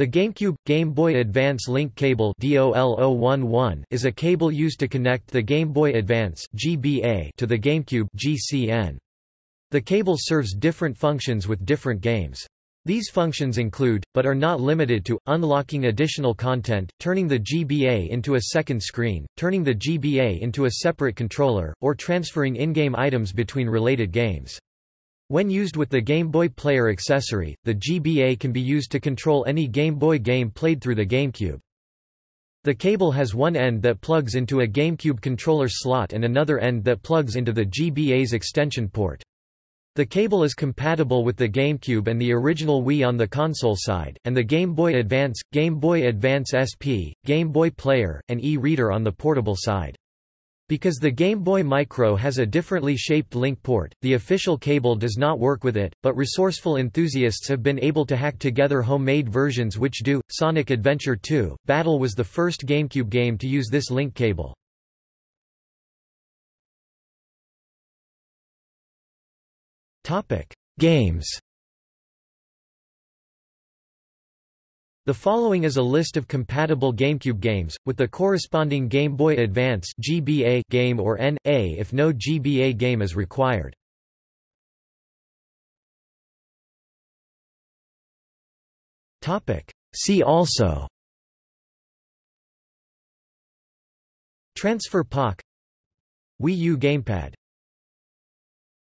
The GameCube – Game Boy Advance Link Cable is a cable used to connect the Game Boy Advance to the GameCube The cable serves different functions with different games. These functions include, but are not limited to, unlocking additional content, turning the GBA into a second screen, turning the GBA into a separate controller, or transferring in-game items between related games. When used with the Game Boy Player accessory, the GBA can be used to control any Game Boy game played through the GameCube. The cable has one end that plugs into a GameCube controller slot and another end that plugs into the GBA's extension port. The cable is compatible with the GameCube and the original Wii on the console side, and the Game Boy Advance, Game Boy Advance SP, Game Boy Player, and e-reader on the portable side. Because the Game Boy Micro has a differently shaped link port, the official cable does not work with it, but resourceful enthusiasts have been able to hack together homemade versions which do. Sonic Adventure 2 Battle was the first GameCube game to use this link cable. Topic: Games The following is a list of compatible GameCube games, with the corresponding Game Boy Advance GBA game or N.A. if no GBA game is required. See also Transfer Pak Wii U gamepad